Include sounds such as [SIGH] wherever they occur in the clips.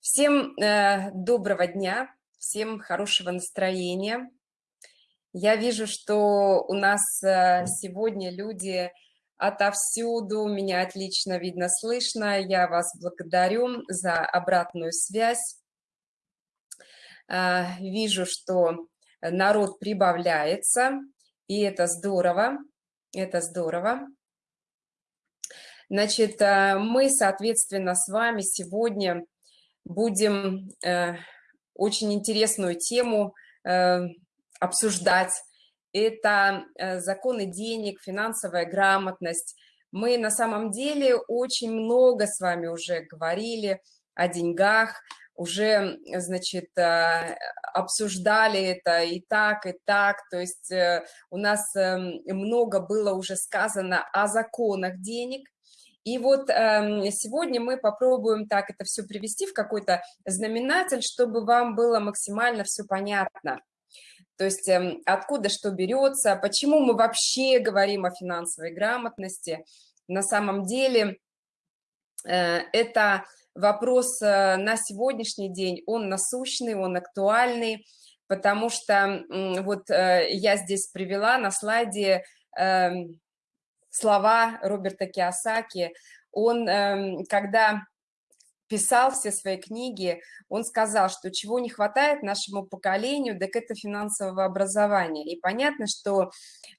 Всем э, доброго дня, всем хорошего настроения. Я вижу, что у нас э, сегодня люди отовсюду, меня отлично видно, слышно. Я вас благодарю за обратную связь. Э, вижу, что народ прибавляется, и это здорово, это здорово. Значит, э, мы, соответственно, с вами сегодня будем э, очень интересную тему э, обсуждать. Это э, законы денег, финансовая грамотность. Мы на самом деле очень много с вами уже говорили о деньгах, уже, значит, э, обсуждали это и так, и так, то есть э, у нас эм, много было уже сказано о законах денег, и вот э, сегодня мы попробуем так это все привести в какой-то знаменатель, чтобы вам было максимально все понятно. То есть э, откуда что берется, почему мы вообще говорим о финансовой грамотности. На самом деле э, это вопрос э, на сегодняшний день, он насущный, он актуальный, потому что вот э, я здесь привела на слайде... Слова Роберта Киосаки. Он, эм, когда писал все свои книги, он сказал, что чего не хватает нашему поколению, так это финансового образования. И понятно, что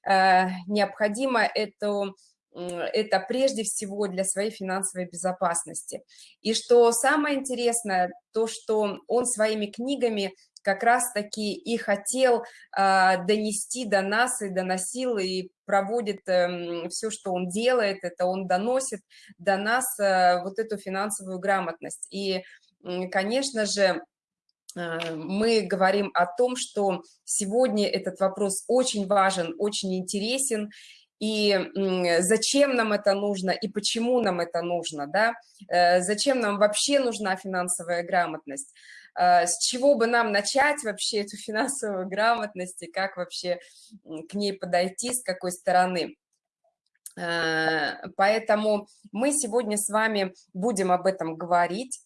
э, необходимо это это прежде всего для своей финансовой безопасности. И что самое интересное, то, что он своими книгами как раз-таки и хотел э, донести до нас, и доносил, и проводит э, эм, все, что он делает, это он доносит до нас э, вот эту финансовую грамотность. И, э, конечно же, мы говорим о том, что сегодня этот вопрос очень важен, очень интересен, и зачем нам это нужно, и почему нам это нужно, да, э, зачем нам вообще нужна финансовая грамотность. А, с чего бы нам начать вообще эту финансовую грамотность и как вообще к ней подойти, с какой стороны. А, поэтому мы сегодня с вами будем об этом говорить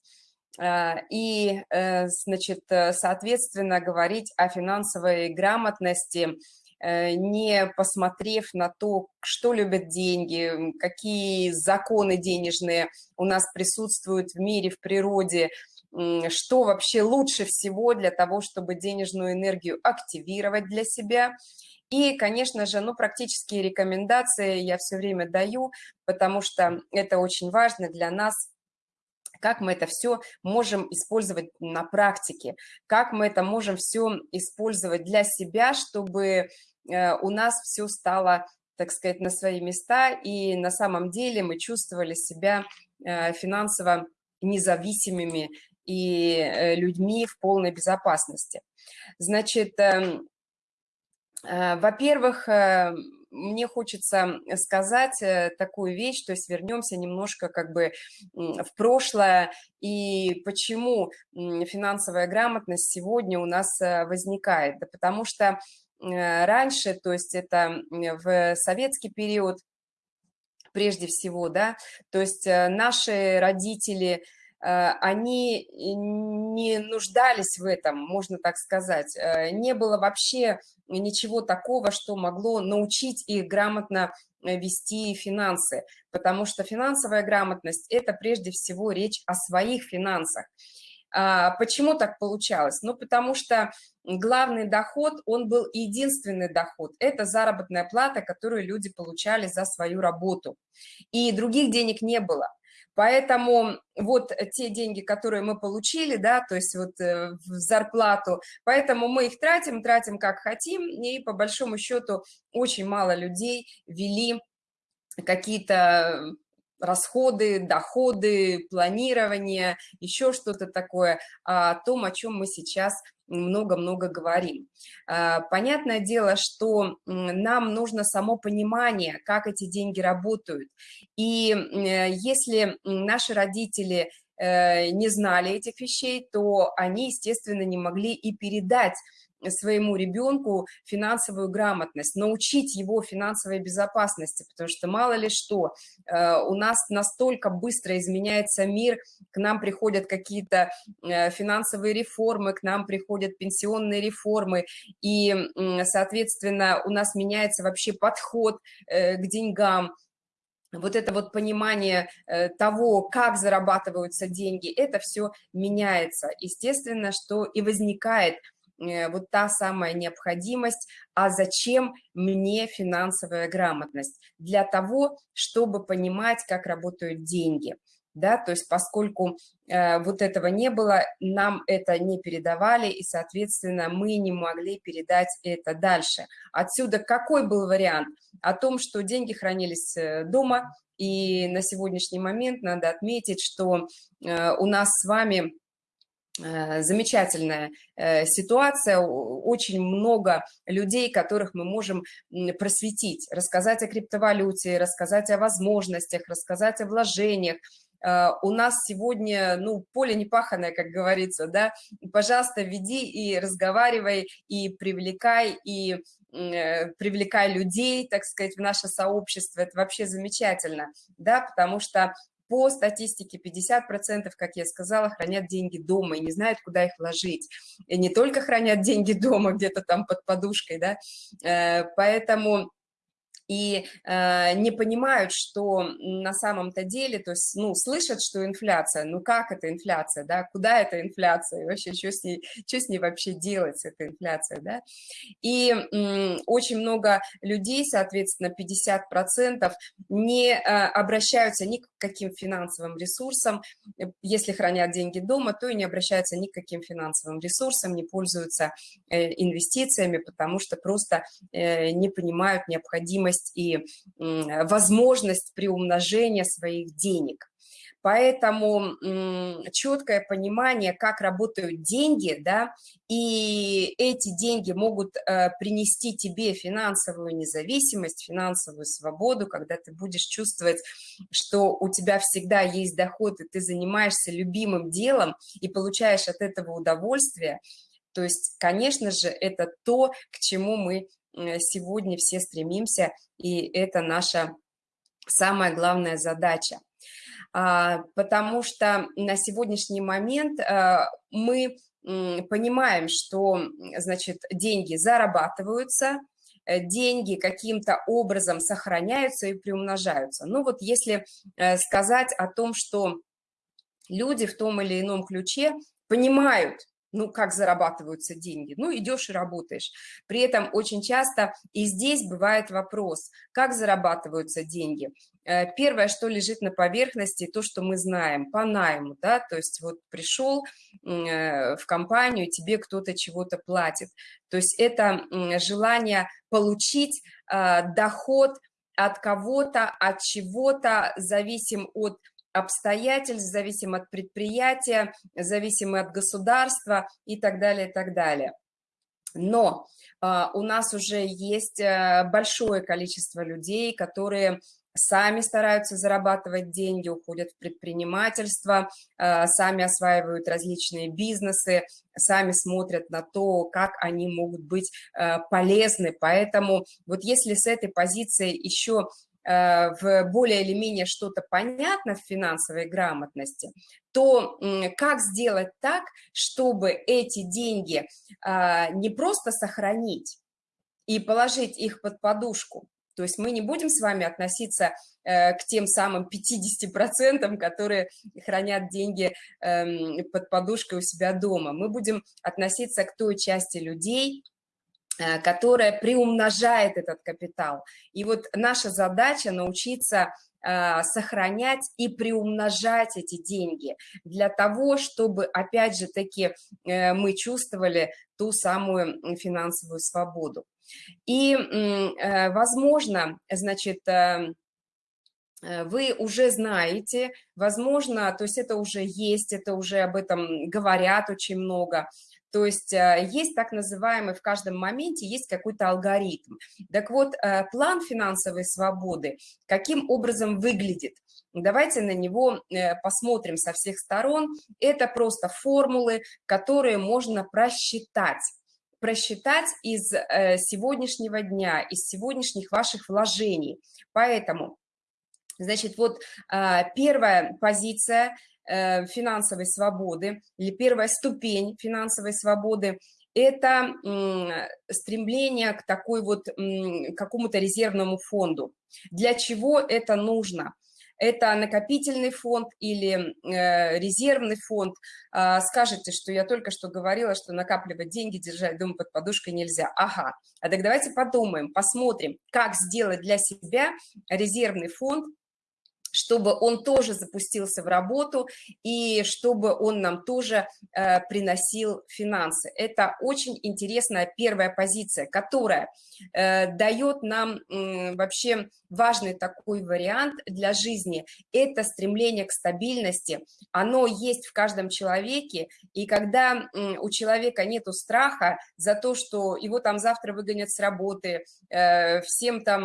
а, и, э, значит, соответственно, говорить о финансовой грамотности, э, не посмотрев на то, что любят деньги, какие законы денежные у нас присутствуют в мире, в природе, что вообще лучше всего для того, чтобы денежную энергию активировать для себя. И, конечно же, ну, практические рекомендации я все время даю, потому что это очень важно для нас, как мы это все можем использовать на практике, как мы это можем все использовать для себя, чтобы э, у нас все стало, так сказать, на свои места, и на самом деле мы чувствовали себя э, финансово независимыми и э, людьми в полной безопасности. Значит, эм, э, во-первых, э, мне хочется сказать такую вещь, то есть вернемся немножко как бы в прошлое и почему финансовая грамотность сегодня у нас возникает. Да потому что раньше, то есть это в советский период прежде всего, да, то есть наши родители – они не нуждались в этом, можно так сказать. Э, не было вообще ничего такого, что могло научить их грамотно э, вести финансы, потому что финансовая грамотность – это прежде всего речь о своих финансах. А почему так получалось? Ну, потому что главный доход, он был единственный доход. Это заработная плата, которую люди получали за свою работу. И других денег не было. Поэтому вот те деньги, которые мы получили, да, то есть вот э, в зарплату, поэтому мы их тратим, тратим как хотим, и по большому счету очень мало людей вели какие-то расходы, доходы, планирование, еще что-то такое, о том, о чем мы сейчас много-много говорим. А, понятное дело, что нам нужно само понимание, как эти деньги работают. И если наши родители э, не знали этих вещей, то они, естественно, не могли и передать своему ребенку финансовую грамотность, научить его финансовой безопасности, потому что мало ли что, э, у нас настолько быстро изменяется мир, к нам приходят какие-то э, финансовые реформы, к нам приходят пенсионные реформы, и, соответственно, у нас меняется вообще подход к деньгам, вот это вот понимание э, того, как зарабатываются деньги, это все меняется. Естественно, что и возникает э, вот та самая необходимость, а зачем мне финансовая грамотность? Для того, чтобы понимать, как работают деньги да, то есть поскольку э, вот этого не было, нам это не передавали, и, соответственно, мы не могли передать это дальше. Отсюда какой был вариант? О том, что деньги хранились э, дома, и на сегодняшний момент надо отметить, что э, у нас с вами э, замечательная э, ситуация, очень много людей, которых мы можем просветить, рассказать о криптовалюте, рассказать о возможностях, рассказать о вложениях, Э, у нас сегодня, ну, поле непаханное, как говорится, да, пожалуйста, веди и разговаривай, и привлекай, и э, привлекай людей, так сказать, в наше сообщество, это вообще замечательно, да, потому что по статистике 50%, как я сказала, хранят деньги дома и не знают, куда их вложить. И не только хранят [LAUGHS] деньги дома, где-то там под подушкой, да, э, поэтому и э, не понимают, что на самом-то деле, то есть, ну, слышат, что инфляция, ну, как это инфляция, да, куда это инфляция, и вообще, что с ней, что с ней вообще делать, эта инфляция, да, и э, очень много людей, соответственно, 50% не э, обращаются ни к каким финансовым ресурсам, э, если хранят деньги дома, то и не обращаются ни к каким финансовым ресурсам, не пользуются э, инвестициями, потому что просто э, не понимают необходимость необходимость и возможность приумножения своих денег. Поэтому четкое понимание, как работают деньги, да, и эти деньги могут э, принести тебе финансовую независимость, финансовую свободу, когда ты будешь чувствовать, что у тебя всегда есть доход, и ты занимаешься любимым делом и получаешь от этого удовольствие. То есть, конечно же, это то, к чему мы Э, сегодня все стремимся, и это наша самая главная задача. А, потому что на сегодняшний момент э, мы понимаем, что, значит, деньги зарабатываются, э, деньги каким-то образом сохраняются и приумножаются. Ну вот если сказать о том, что люди в том или ином ключе понимают, ну, как зарабатываются деньги? Ну, идешь и работаешь. При этом очень часто и здесь бывает вопрос, как зарабатываются деньги. Э, первое, что лежит на поверхности, то, что мы знаем, по найму, да, то есть вот пришел э, в компанию, тебе кто-то чего-то платит. То есть это желание получить э, доход от кого-то, от чего-то, зависим от обстоятельств, зависим от предприятия, зависимы от государства и так далее, и так далее. Но э, у нас уже есть э, большое количество людей, которые сами стараются зарабатывать деньги, уходят в предпринимательство, э, сами осваивают различные бизнесы, сами смотрят на то, как они могут быть э, полезны. Поэтому вот если с этой позиции еще в более или менее что-то понятно в финансовой грамотности, то как сделать так, чтобы эти деньги а, не просто сохранить и положить их под подушку, то есть мы не будем с вами относиться э, к тем самым 50%, которые хранят деньги эм, под подушкой у себя дома. Мы будем относиться к той части людей, Э, которая приумножает этот капитал. И вот наша задача научиться э, сохранять и приумножать эти деньги для того, чтобы, опять же таки, э, мы чувствовали ту самую финансовую свободу. И, возможно, значит, вы уже знаете, возможно, то есть это уже есть, это уже об этом говорят очень много, то есть э, есть так называемый в каждом моменте, есть какой-то алгоритм. Так вот, э, план финансовой свободы каким образом выглядит? Давайте на него э, посмотрим со всех сторон. Это просто формулы, которые можно просчитать просчитать из сегодняшнего дня, из сегодняшних ваших вложений. Поэтому, значит, вот первая позиция финансовой свободы или первая ступень финансовой свободы это стремление к такой вот какому-то резервному фонду. Для чего это нужно? это накопительный фонд или э, резервный фонд. Э, скажете, что я только что говорила, что накапливать деньги, держать дома под подушкой нельзя. Ага, а так давайте подумаем, посмотрим, как сделать для себя резервный фонд, чтобы он тоже запустился в работу и чтобы он нам тоже э, приносил финансы. Это очень интересная первая позиция, которая э, дает нам э, вообще важный такой вариант для жизни. Это стремление к стабильности. Оно есть в каждом человеке, и когда э, у человека нету страха за то, что его там завтра выгонят с работы, э, всем там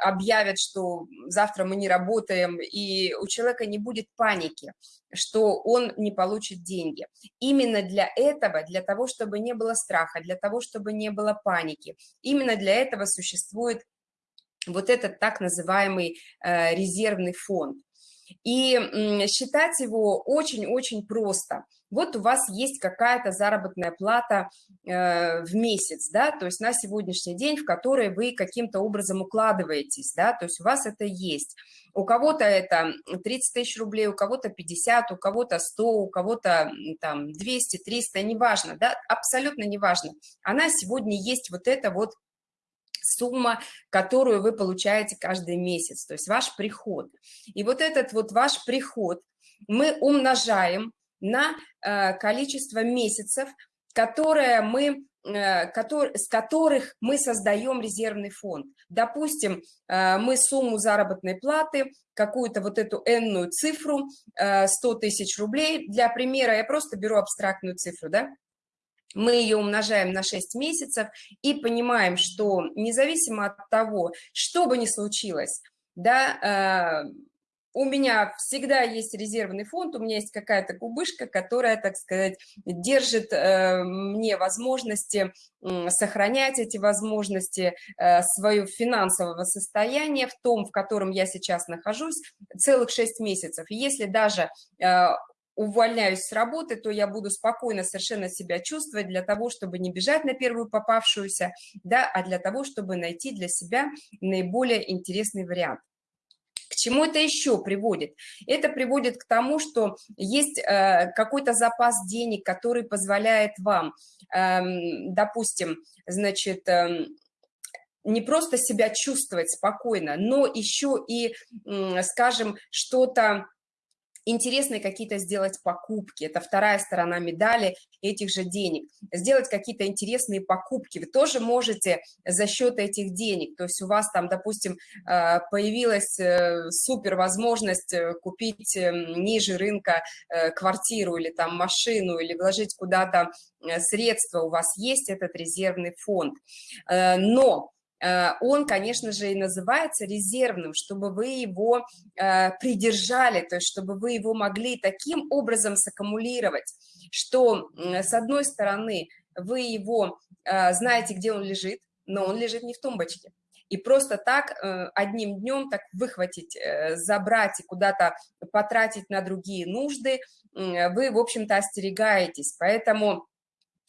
объявят, что завтра мы не работаем, работаем, и у человека не будет паники, что он не получит деньги. Именно для этого, для того, чтобы не было страха, для того, чтобы не было паники, именно для этого существует вот этот так называемый э, резервный фонд. И считать его очень-очень просто. Вот у вас есть какая-то заработная плата э, в месяц, да, то есть на сегодняшний день, в который вы каким-то образом укладываетесь, да, то есть у вас это есть. У кого-то это 30 тысяч рублей, у кого-то 50, у кого-то 100, у кого-то там 200, 300, неважно, да, абсолютно неважно. Она сегодня есть вот это вот сумма, которую вы получаете каждый месяц, то есть ваш приход. И вот этот вот ваш приход мы умножаем на э, количество месяцев, которые мы, э, с которых мы создаем резервный фонд. Допустим, э, мы сумму заработной платы, какую-то вот эту энную цифру, 100 тысяч рублей, для примера я просто беру абстрактную цифру, да, мы ее умножаем на 6 месяцев и понимаем, что независимо от того, что бы ни случилось, да, у меня всегда есть резервный фонд, у меня есть какая-то кубышка, которая, так сказать, держит э, мне возможности сохранять эти возможности э, свое финансового состояния в том, в котором я сейчас нахожусь, целых 6 месяцев. Если даже э, увольняюсь с работы, то я буду спокойно совершенно себя чувствовать для того, чтобы не бежать на первую попавшуюся, да, а для того, чтобы найти для себя наиболее интересный вариант. К чему это еще приводит? Это приводит к тому, что есть э, какой-то запас денег, который позволяет вам, э, допустим, значит, э, не просто себя чувствовать спокойно, но еще и, скажем, что-то интересные какие-то сделать покупки. Это вторая сторона медали этих же денег. Сделать какие-то интересные покупки. Вы тоже можете за счет этих денег. То есть у вас там, допустим, э, появилась э, супер возможность э, купить ниже рынка квартиру или там машину, или вложить куда-то средства. У вас есть этот резервный фонд. Но он, конечно же, и называется резервным, чтобы вы его э, придержали, то есть чтобы вы его могли таким образом саккумулировать, что, с одной стороны, вы его э, знаете, где он лежит, но он лежит не в тумбочке. И просто так одним днем так выхватить, забрать и куда-то потратить на другие нужды, вы, в общем-то, остерегаетесь. Поэтому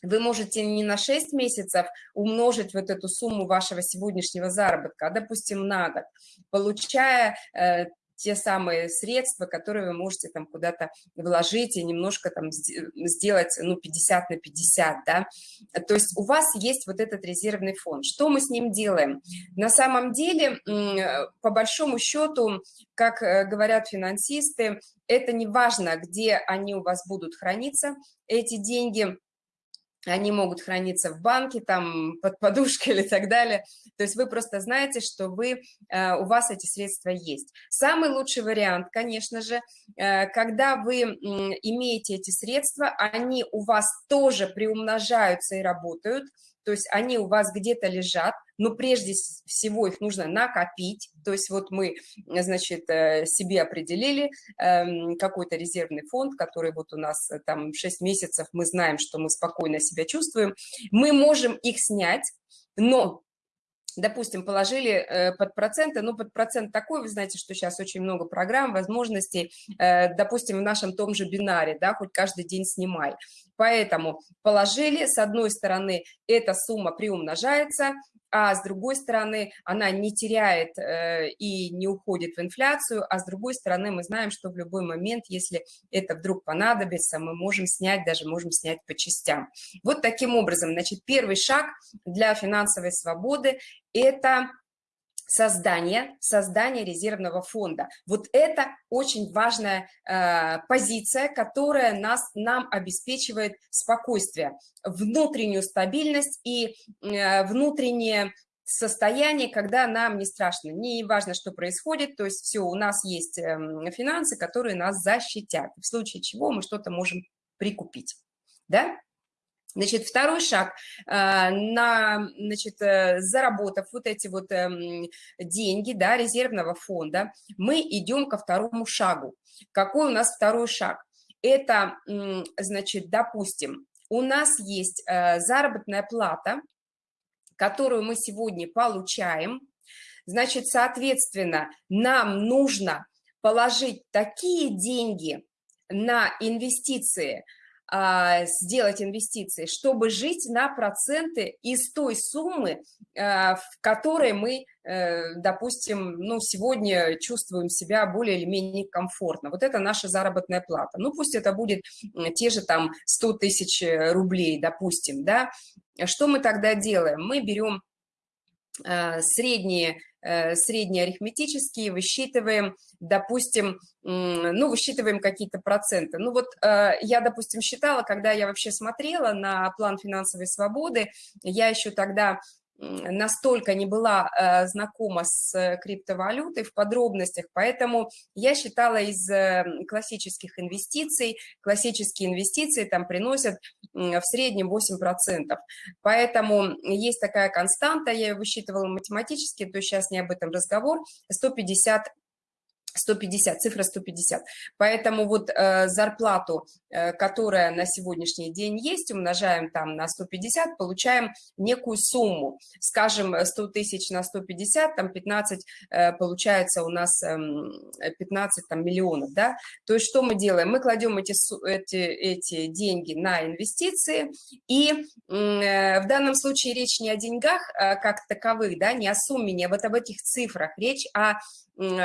вы можете не на 6 месяцев умножить вот эту сумму вашего сегодняшнего заработка, а, допустим, на год, получая э, те самые средства, которые вы можете там куда-то вложить и немножко там сделать, ну, 50 на 50, да. То есть у вас есть вот этот резервный фонд. Что мы с ним делаем? На самом деле, по большому счету, как э, говорят финансисты, это не важно, где они у вас будут храниться, эти деньги – они могут храниться в банке, там, под подушкой [LAUGHS] или так далее. То есть вы просто знаете, что вы, э, у вас эти средства есть. Самый лучший вариант, конечно же, э, когда вы имеете эти средства, они у вас тоже приумножаются и работают, то есть они у вас где-то лежат, но прежде всего их нужно накопить, то есть вот мы, значит, э, себе определили эм, какой-то резервный фонд, который вот у нас э, там 6 месяцев, мы знаем, что мы спокойно себя чувствуем, мы можем их снять, но допустим, положили э, под проценты, ну, под процент такой, вы знаете, что сейчас очень много программ, возможностей, э, допустим, в нашем том же бинаре, да, хоть каждый день снимай. Поэтому положили, с одной стороны, эта сумма приумножается, а с другой стороны, она не теряет э, и не уходит в инфляцию, а с другой стороны, мы знаем, что в любой момент, если это вдруг понадобится, мы можем снять, даже можем снять по частям. Вот таким образом, значит, первый шаг для финансовой свободы – это создание, создание резервного фонда. Вот это очень важная э, позиция, которая нас, нам обеспечивает спокойствие, внутреннюю стабильность и э, внутреннее состояние, когда нам не страшно, не важно, что происходит, то есть все, у нас есть э, финансы, которые нас защитят, в случае чего мы что-то можем прикупить, да? Значит, второй шаг, а, на, значит, э, заработав вот эти вот эм, деньги, да, резервного фонда, мы идем ко второму шагу. Какой у нас второй шаг? Это, значит, допустим, у нас есть э, заработная плата, которую мы сегодня получаем, значит, соответственно, нам нужно положить такие деньги на инвестиции – сделать инвестиции, чтобы жить на проценты из той суммы, а, в которой мы, э, допустим, ну, сегодня чувствуем себя более или менее комфортно. Вот это наша заработная плата. Ну, пусть это будет те же там 100 тысяч э, рублей, допустим, да. Что мы тогда делаем? Мы берем а, средние Э, среднеарифметические, высчитываем, допустим, ну, высчитываем какие-то проценты. Ну, вот э, я, допустим, считала, когда я вообще смотрела на план финансовой свободы, я еще тогда настолько не была э, знакома с э, криптовалютой в подробностях, поэтому я считала из э, классических инвестиций, классические инвестиции там приносят в среднем 8%. Поэтому есть такая константа, я ее высчитывала математически, то сейчас не об этом разговор, 150 150, цифра 150. Поэтому вот э, зарплату, э, которая на сегодняшний день есть, умножаем там на 150, получаем некую сумму. Скажем, 100 тысяч на 150, там 15, э, получается у нас э, 15 там, миллионов, да. То есть что мы делаем? Мы кладем эти, эти, эти деньги на инвестиции, и э, в данном случае речь не о деньгах э, как таковых, да, не о сумме, не вот об этих цифрах, речь о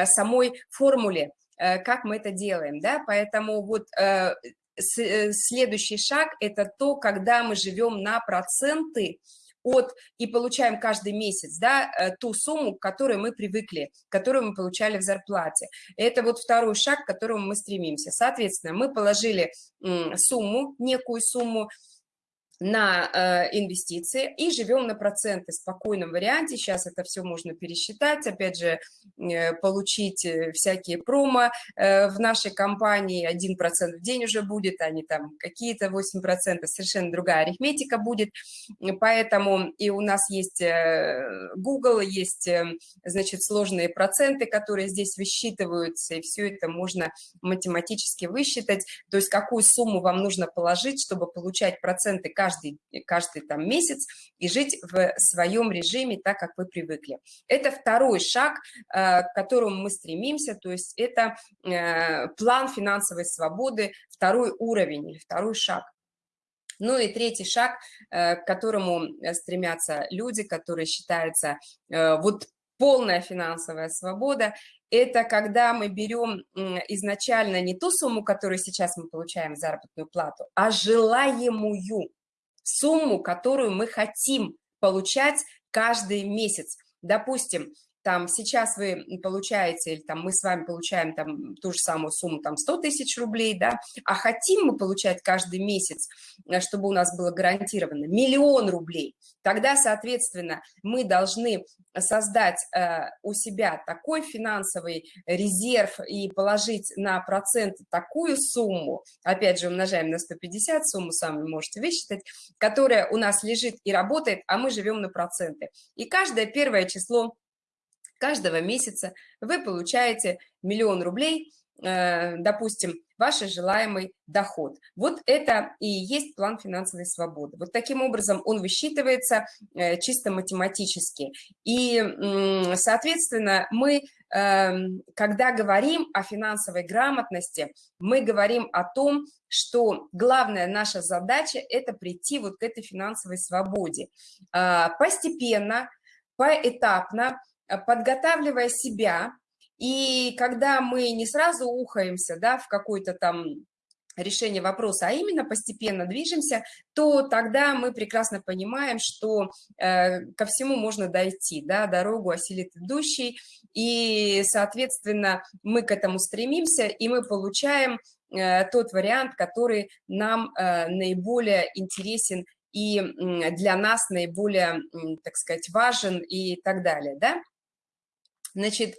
самой формуле, э, как мы это делаем, да, поэтому вот э, э, следующий шаг – это то, когда мы живем на проценты от и получаем каждый месяц, да, ту сумму, к которой мы привыкли, которую мы получали в зарплате. Это вот второй шаг, к которому мы стремимся. Соответственно, мы положили сумму, некую сумму, на э, инвестиции и живем на проценты в спокойном варианте. Сейчас это все можно пересчитать, опять же, э, получить э, всякие промо э, в нашей компании, 1% в день уже будет, а не там какие-то 8%, совершенно другая арифметика будет. Поэтому и у нас есть э, Google, есть, э, значит, сложные проценты, которые здесь высчитываются, и все это можно математически высчитать, то есть какую сумму вам нужно положить, чтобы получать проценты каждый каждый, каждый там месяц и жить в своем режиме так, как вы привыкли. Это второй шаг, э, к которому мы стремимся, то есть это э, план финансовой свободы, второй уровень или второй шаг. Ну и третий шаг, э, к которому стремятся люди, которые считаются вот полная финансовая свобода, это когда мы берем изначально не ту сумму, которую сейчас мы получаем заработную плату, а желаемую сумму, которую мы хотим получать каждый месяц. Допустим, там сейчас вы получаете, или там мы с вами получаем там ту же самую сумму, там 100 тысяч рублей, да, а хотим мы получать каждый месяц, э, чтобы у нас было гарантировано миллион рублей, тогда, соответственно, мы должны создать э, у себя такой финансовый резерв и положить на процент такую сумму, опять же, умножаем на 150, сумму сами можете высчитать, которая у нас лежит и работает, а мы живем на проценты. И каждое первое число каждого месяца вы получаете миллион рублей, э, допустим, ваш желаемый доход. Вот это и есть план финансовой свободы. Вот таким образом он высчитывается э, чисто математически. И, соответственно, мы, эм, когда говорим о финансовой грамотности, мы говорим о том, что главная наша задача – это прийти вот к этой финансовой свободе. А, постепенно, поэтапно, подготавливая себя, и когда мы не сразу ухаемся да, в какой-то там решение вопроса, а именно постепенно движемся, то тогда мы прекрасно понимаем, что э, ко всему можно дойти, да, дорогу осилит идущий, и, соответственно, мы к этому стремимся, и мы получаем э, тот вариант, который нам э, наиболее интересен и для нас наиболее, так сказать, важен и так далее, да. Значит,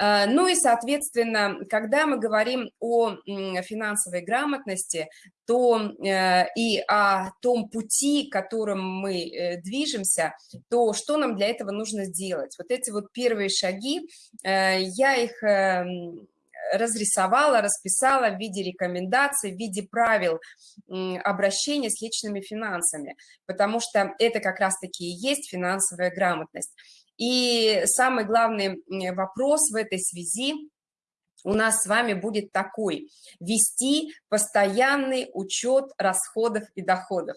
э, ну и, соответственно, когда мы говорим о финансовой грамотности, то э, и о том пути, которым мы э, движемся, то что нам для этого нужно сделать? Вот эти вот первые шаги, я их разрисовала, расписала в виде рекомендаций, в виде правил обращения с личными финансами, потому что это как раз-таки и есть финансовая грамотность. И самый главный вопрос в этой связи у нас с вами будет такой. Вести постоянный учет расходов и доходов.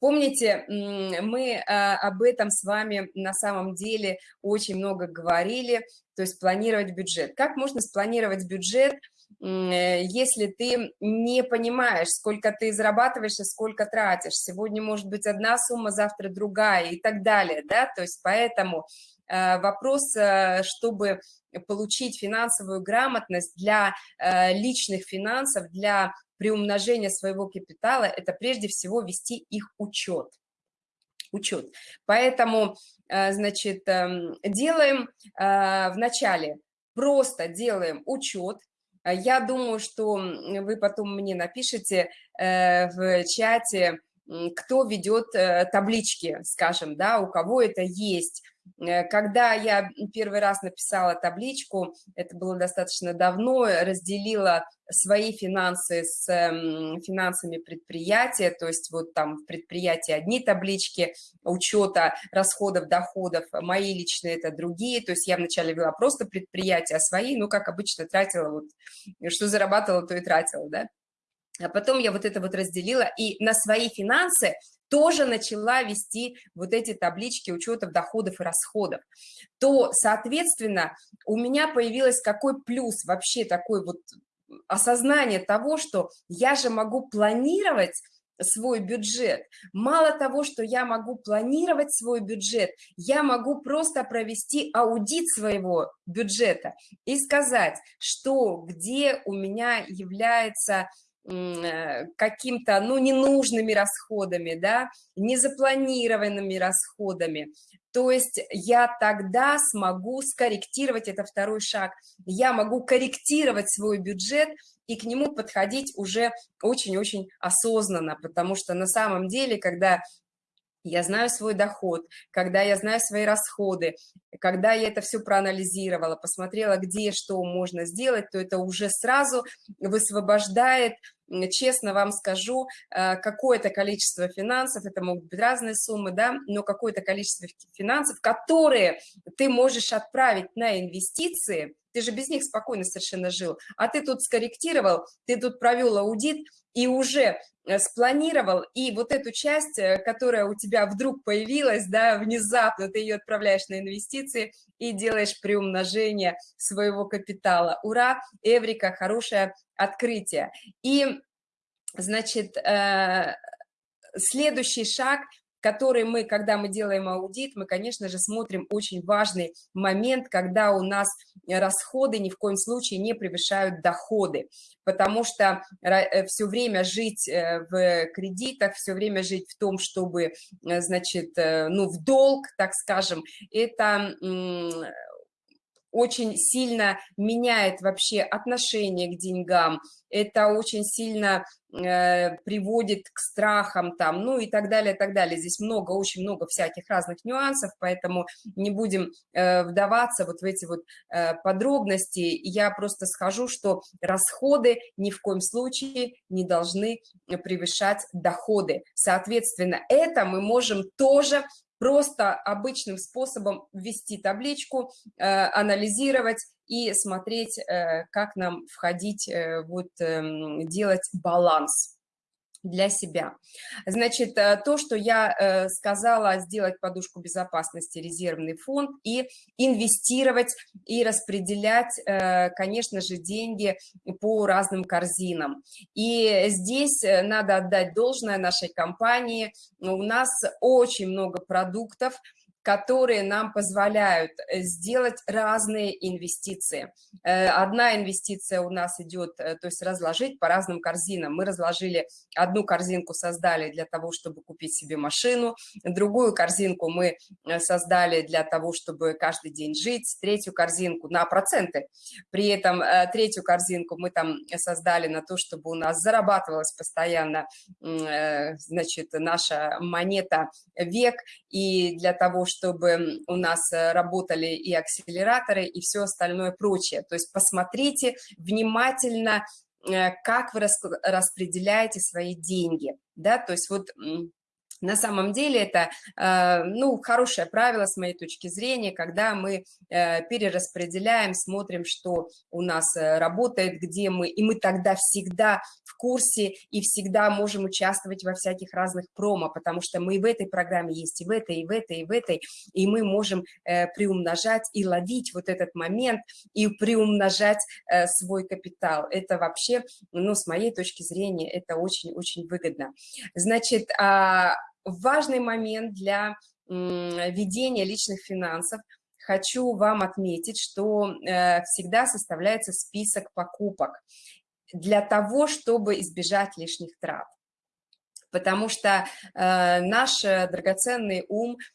Помните, мы а, об этом с вами на самом деле очень много говорили, то есть планировать бюджет. Как можно спланировать бюджет – если ты не понимаешь, сколько ты зарабатываешь и сколько тратишь. Сегодня может быть одна сумма, завтра другая и так далее, да, то есть поэтому э, вопрос, э, чтобы получить финансовую грамотность для личных финансов, для приумножения своего капитала, это прежде всего вести их учет. Учет. Поэтому, значит, эм, делаем вначале, просто делаем учет, я думаю, что вы потом мне напишите э, в чате, кто ведет э, таблички, скажем, да, у кого это есть. Э, когда я первый раз написала табличку, это было достаточно давно, разделила свои финансы с финансами предприятия, то есть вот там в предприятии одни таблички учета расходов, доходов, мои личные это другие, то есть я вначале вела просто предприятия, а свои, ну, как обычно, тратила, вот, что зарабатывала, то и тратила, да. А потом я вот это вот разделила, и на свои финансы тоже начала вести вот эти таблички учетов доходов и расходов, то, соответственно, у меня появилось какой плюс вообще такой вот осознание того, что я же могу планировать свой бюджет. Мало того, что я могу планировать свой бюджет, я могу просто провести аудит своего бюджета и сказать, что где у меня является каким-то, ну, ненужными расходами, да, незапланированными расходами. То есть я тогда смогу скорректировать, это второй шаг, я могу корректировать свой бюджет и к нему подходить уже очень-очень осознанно, потому что на самом деле, когда я знаю свой доход, когда я знаю свои расходы, когда я это все проанализировала, посмотрела, где что можно сделать, то это уже сразу высвобождает честно вам скажу, э, какое-то количество финансов, это могут быть разные суммы, да, но какое-то количество финансов, которые ты можешь отправить на инвестиции, ты же без них спокойно совершенно жил, а ты тут скорректировал, ты тут провел аудит и уже э, спланировал, и вот эту часть, э, которая у тебя вдруг появилась, да, внезапно ты ее отправляешь на инвестиции и делаешь приумножение своего капитала. Ура, Эврика, хорошее открытие. И, значит, э, следующий шаг который мы, когда мы делаем аудит, мы, конечно же, смотрим очень важный момент, когда у нас расходы ни в коем случае не превышают доходы, потому что э, все время жить э, в кредитах, все время жить в том, чтобы, значит, ну, в долг, так скажем, это очень сильно меняет вообще отношение к деньгам, это очень сильно э, приводит к страхам там, ну и так далее, так далее. Здесь много, очень много всяких разных нюансов, поэтому не будем э, вдаваться вот в эти вот э, подробности. Я просто схожу, что расходы ни в коем случае не должны превышать доходы. Соответственно, это мы можем тоже просто обычным способом ввести табличку, э, анализировать и смотреть, э, как нам входить, э, вот эм, делать баланс для себя. Значит, э, то, что я э, сказала, сделать подушку безопасности, резервный фонд и инвестировать и распределять, э, конечно же, деньги по разным корзинам. И здесь надо отдать должное нашей компании. У нас очень много продуктов, которые нам позволяют э, сделать разные инвестиции. Э, одна инвестиция у нас идет, э, то есть разложить по разным корзинам. Мы разложили, одну корзинку создали для того, чтобы купить себе машину, другую корзинку мы создали для того, чтобы каждый день жить, третью корзинку на проценты. При этом третью корзинку мы там создали на то, чтобы у нас зарабатывалась постоянно, значит, наша монета век, и для того, чтобы чтобы у нас э, работали и акселераторы, и все остальное прочее. То есть посмотрите внимательно, э, как вы распределяете свои деньги. Да? То есть вот на самом деле это, э, ну, хорошее правило с моей точки зрения, когда мы э, перераспределяем, смотрим, что у нас э, работает, где мы, и мы тогда всегда в курсе и всегда можем участвовать во всяких разных промо, потому что мы и в этой программе есть, и в этой, и в этой, и в этой, и мы можем приумножать и ловить вот этот момент, и приумножать свой капитал. Это вообще, ну, с моей точки зрения, это очень-очень выгодно. Значит, а важный момент для ведения личных финансов. Хочу вам отметить, что э, всегда составляется список покупок для того, чтобы избежать лишних трат. Потому что э, наш драгоценный ум –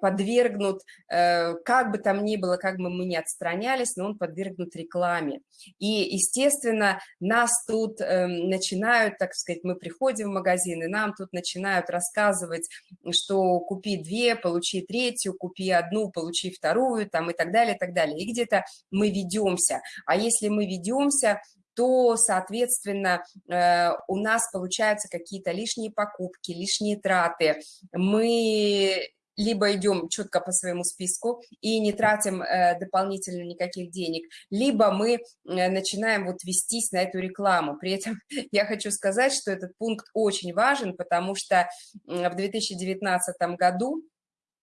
подвергнут, э, как бы там ни было, как бы мы ни отстранялись, но он подвергнут рекламе. И, естественно, нас тут эм, начинают, так сказать, мы приходим в магазин, и нам тут начинают рассказывать, что купи две, получи третью, купи одну, получи вторую, там и так далее, и так далее. И где-то мы ведемся. А если мы ведемся, то, соответственно, э, у нас получаются какие-то лишние покупки, лишние траты. Мы либо идем четко по своему списку и не тратим э, дополнительно никаких денег, либо мы э, начинаем вот вестись на эту рекламу. При этом [LAUGHS] я хочу сказать, что этот пункт очень важен, потому что в 2019 году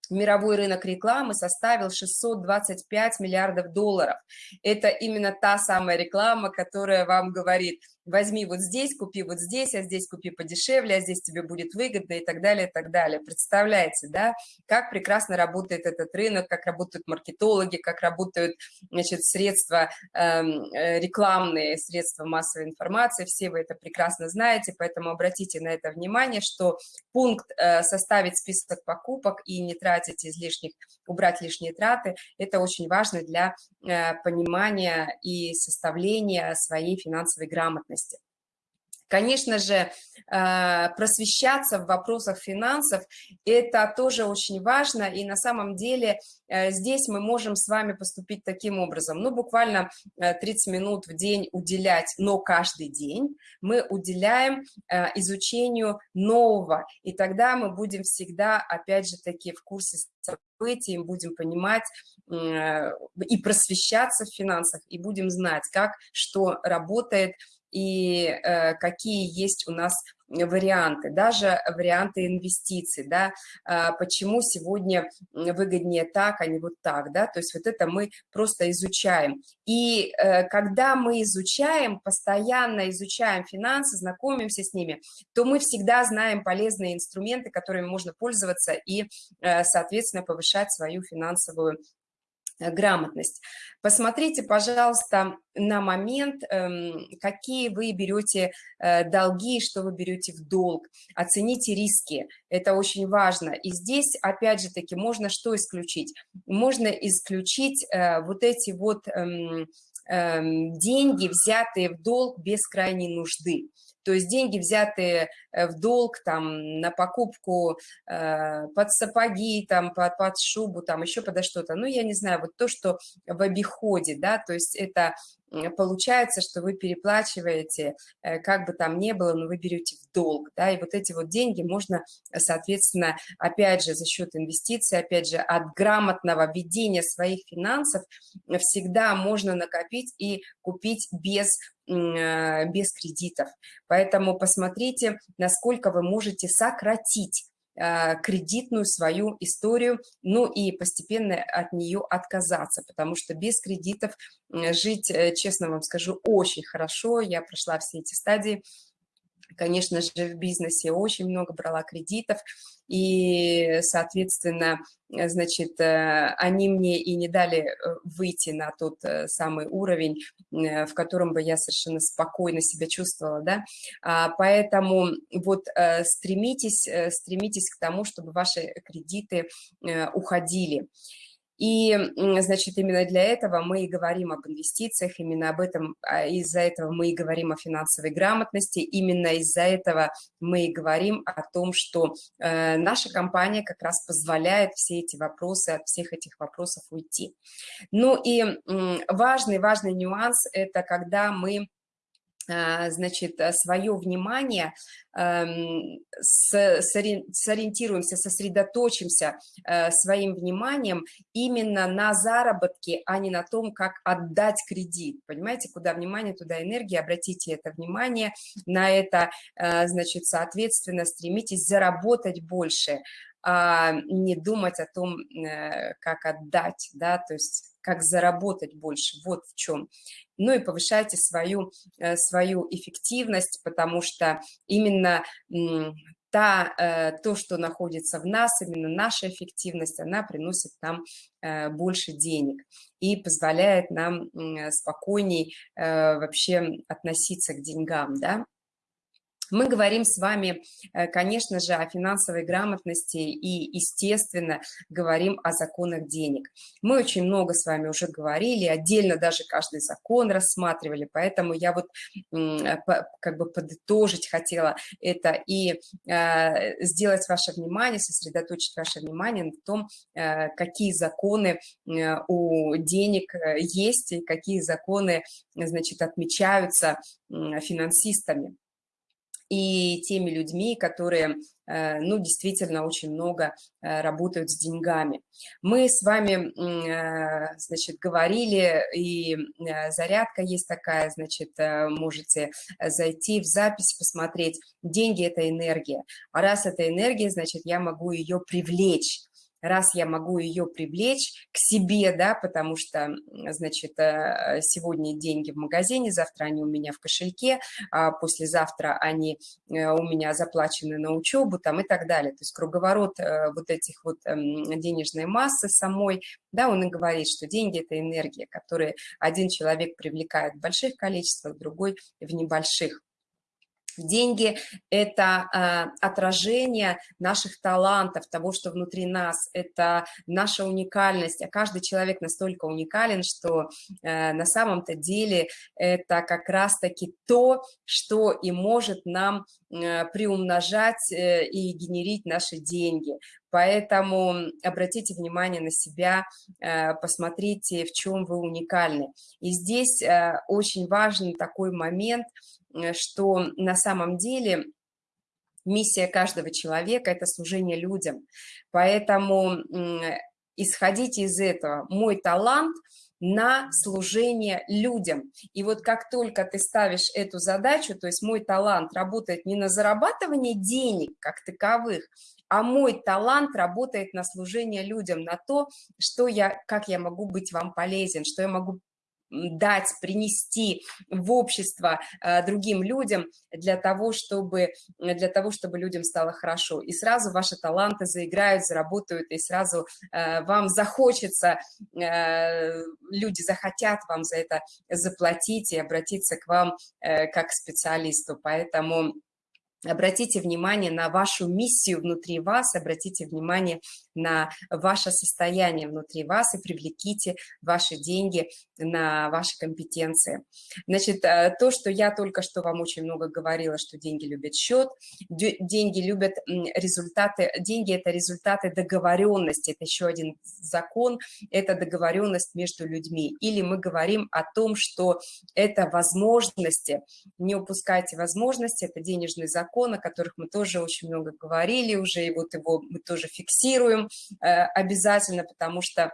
мировой рынок рекламы составил 625 миллиардов долларов. Это именно та самая реклама, которая вам говорит, возьми вот здесь, купи вот здесь, а здесь купи подешевле, а здесь тебе будет выгодно и так далее, и так далее. Представляете, да, как прекрасно работает этот рынок, как работают маркетологи, как работают, значит, средства эм, э, рекламные, средства массовой информации, все вы это прекрасно знаете, поэтому обратите на это внимание, что пункт э, составить список покупок и не тратить излишних, убрать лишние траты, это очень важно для э, понимания и составления своей финансовой грамотности ответственности. Конечно же, э, просвещаться в вопросах финансов – это тоже очень важно, и на самом деле э, здесь мы можем с вами поступить таким образом. Ну, буквально 30 э, минут в день уделять, но каждый день мы уделяем изучению нового, и тогда мы будем всегда, опять же таки, в курсе событий, будем понимать и просвещаться в финансах, и будем знать, как что работает, и э, какие есть у нас варианты, даже варианты инвестиций, да, а, почему сегодня выгоднее так, а не вот так, да, то есть вот это мы просто изучаем. И э, когда мы изучаем, постоянно изучаем финансы, знакомимся с ними, то мы всегда знаем полезные инструменты, которыми можно пользоваться и, э, соответственно, повышать свою финансовую Э, грамотность. Посмотрите, пожалуйста, на момент, эм, какие вы берете э, долги, что вы берете в долг. Оцените риски, это очень важно. И здесь, опять же таки, можно что исключить? Можно исключить э, вот эти вот эм, эм, деньги, взятые в долг без крайней нужды. То есть деньги, взятые э, в долг там, на покупку э, под сапоги, там, под, под шубу, там, еще подо что-то. Ну, я не знаю, вот то, что в обиходе, да, то есть это получается, что вы переплачиваете, э, как бы там ни было, но вы берете в долг, да, и вот эти вот деньги можно, соответственно, опять же, за счет инвестиций, опять же, от грамотного ведения своих финансов всегда можно накопить и купить без Э, без кредитов. Поэтому посмотрите, насколько вы можете сократить э, кредитную свою историю, ну и постепенно от нее отказаться, потому что без кредитов жить, э, честно вам скажу, очень хорошо. Я прошла все эти стадии, конечно же, в бизнесе очень много брала кредитов, и, соответственно, значит, э, они мне и не дали э, выйти на тот э, самый уровень, в котором бы я совершенно спокойно себя чувствовала, да, а, поэтому вот стремитесь, стремитесь к тому, чтобы ваши кредиты уходили. И, значит, именно для этого мы и говорим об инвестициях, именно об этом, а, из-за этого мы и говорим о финансовой грамотности, именно из-за этого мы и говорим о том, что э, наша компания как раз позволяет все эти вопросы, от всех этих вопросов уйти. Ну и важный-важный нюанс – это когда мы значит, э, свое внимание, эм, сориентируемся, сосредоточимся э, своим вниманием именно на заработке, а не на том, как отдать кредит. Понимаете, куда внимание, туда энергия, обратите это внимание на это, э, значит, соответственно, стремитесь заработать больше, а не думать о том, как отдать, да, то есть как заработать больше, вот в чем. Ну и повышайте свою, э, свою эффективность, потому что именно та, э, то, что находится в нас, именно наша эффективность, она приносит нам э, больше денег и позволяет нам спокойней вообще относиться к деньгам, да. Мы говорим с вами, э, конечно же, о финансовой грамотности и, естественно, говорим о законах денег. Мы очень много с вами уже говорили, отдельно даже каждый закон рассматривали, поэтому я вот э, как бы подытожить хотела это и э, сделать ваше внимание, сосредоточить ваше внимание на том, какие законы у денег есть и какие законы, значит, отмечаются финансистами и теми людьми, которые, э, ну, действительно очень много э, работают с деньгами. Мы с вами, э, значит, говорили, и зарядка есть такая, значит, можете зайти в запись, посмотреть. Деньги – это энергия. А раз это энергия, значит, я могу ее привлечь раз я могу ее привлечь к себе, да, потому что, значит, э, сегодня деньги в магазине, завтра они у меня в кошельке, а послезавтра они э, у меня заплачены на учебу там и так далее. То есть круговорот э, вот этих вот эм, денежной массы самой, да, он и говорит, что деньги – это энергия, которую один человек привлекает в больших количествах, другой в небольших. Деньги – это э, отражение наших талантов, того, что внутри нас, это наша уникальность, а каждый человек настолько уникален, что э, на самом-то деле это как раз-таки то, что и может нам э, приумножать э, и генерить наши деньги. Поэтому обратите внимание на себя, э, посмотрите, в чем вы уникальны. И здесь э, очень важный такой момент – Э, что на самом деле миссия каждого человека – это служение людям. Поэтому исходите из этого. Мой талант на служение людям. И вот как только ты ставишь эту задачу, то есть мой талант работает не на зарабатывание денег как таковых, а мой талант работает на служение людям, на то, что я, как я могу быть вам полезен, что я могу дать, принести в общество э, другим людям для того, чтобы, для того, чтобы людям стало хорошо. И сразу ваши таланты заиграют, заработают, и сразу э, вам захочется, э, люди захотят вам за это заплатить и обратиться к вам как к специалисту. Поэтому Обратите внимание на вашу миссию внутри вас, обратите внимание на ваше состояние внутри вас и привлеките ваши деньги на ваши компетенции. Значит, э, то, что я только что вам очень много говорила, что деньги любят счет, деньги любят результаты, деньги – это результаты договоренности, это еще один закон, это договоренность между людьми. Или мы говорим о том, что это возможности, не упускайте возможности, это денежный закон, закон, о которых мы тоже очень много говорили уже, и вот его мы тоже фиксируем э, обязательно, потому что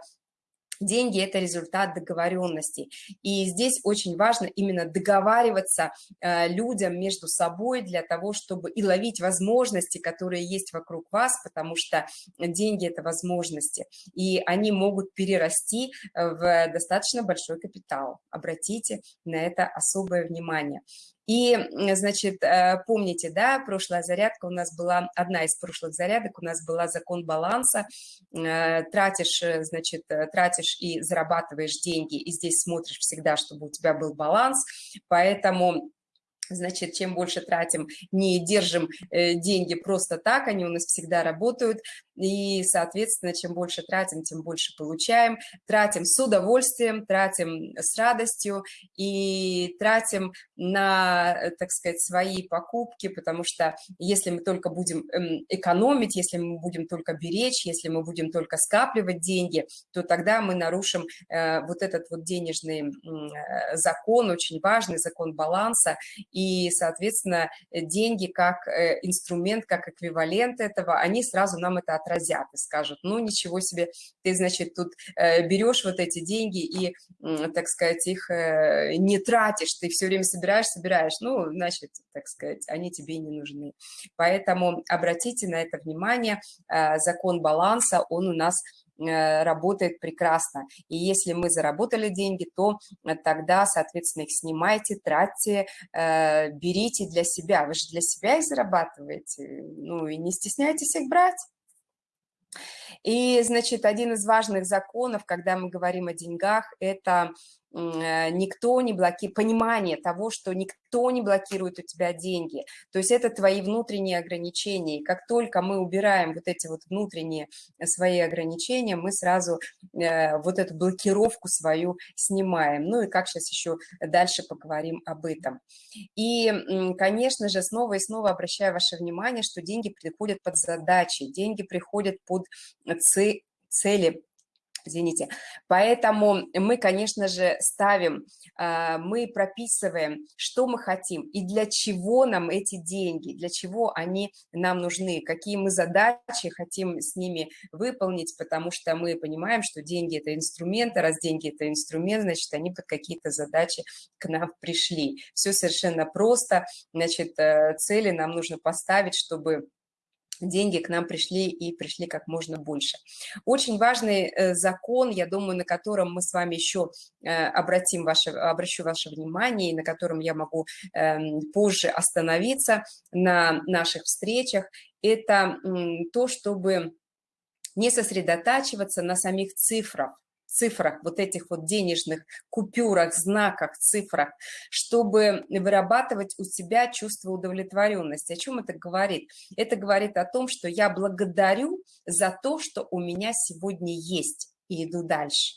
Деньги – это результат договоренностей. И здесь очень важно именно договариваться э, людям между собой для того, чтобы и ловить возможности, которые есть вокруг вас, потому что деньги – это возможности. И они могут перерасти в достаточно большой капитал. Обратите на это особое внимание. И, значит, э, помните, да, прошлая зарядка у нас была, одна из прошлых зарядок у нас была закон баланса. Э, тратишь, э, значит, тратишь и зарабатываешь деньги, и здесь смотришь всегда, чтобы у тебя был баланс. Поэтому Значит, чем больше тратим, не держим деньги просто так, они у нас всегда работают, и, соответственно, чем больше тратим, тем больше получаем. Тратим с удовольствием, тратим с радостью и тратим на, э, так сказать, свои покупки, потому что если мы только будем эм, экономить, если мы будем только беречь, если мы будем только скапливать деньги, то тогда мы нарушим э, вот этот вот денежный э, закон, очень важный закон баланса, и, соответственно, деньги как инструмент, как эквивалент этого, они сразу нам это отразят и скажут, ну ничего себе, ты, значит, тут э, берешь вот эти деньги и, так сказать, их э, не тратишь, ты все время собираешь, собираешь, ну, значит, так сказать, они тебе не нужны. Поэтому обратите на это внимание, э, закон баланса, он у нас работает прекрасно. И если мы заработали деньги, то тогда, соответственно, их снимайте, тратьте, берите для себя. Вы же для себя их зарабатываете, ну и не стесняйтесь их брать. И, значит, один из важных законов, когда мы говорим о деньгах, это Э, никто не блокирует, понимание того, что никто не блокирует у тебя деньги. То есть это твои внутренние ограничения. И как только мы убираем вот эти вот внутренние свои ограничения, мы сразу э, вот эту блокировку свою снимаем. Ну и как сейчас еще дальше поговорим об этом. И, конечно же, снова и снова обращаю ваше внимание, что деньги приходят под задачи, деньги приходят под цели извините. Поэтому мы, конечно же, ставим, а, мы прописываем, что мы хотим и для чего нам эти деньги, для чего они нам нужны, какие мы задачи хотим с ними выполнить, потому что мы понимаем, что деньги – это инструмент, а раз деньги – это инструмент, значит, они под какие-то задачи к нам пришли. Все совершенно просто, значит, э, цели нам нужно поставить, чтобы деньги к нам пришли и пришли как можно больше. Очень важный э, закон, я думаю, на котором мы с вами еще э, обратим ваше, обращу ваше внимание, и на котором я могу эм, позже остановиться на наших встречах, это то, чтобы не сосредотачиваться на самих цифрах, цифрах, вот этих вот денежных купюрах, знаках, цифрах, чтобы вырабатывать у себя чувство удовлетворенности. О чем это говорит? Это говорит о том, что я благодарю за то, что у меня сегодня есть, и иду дальше.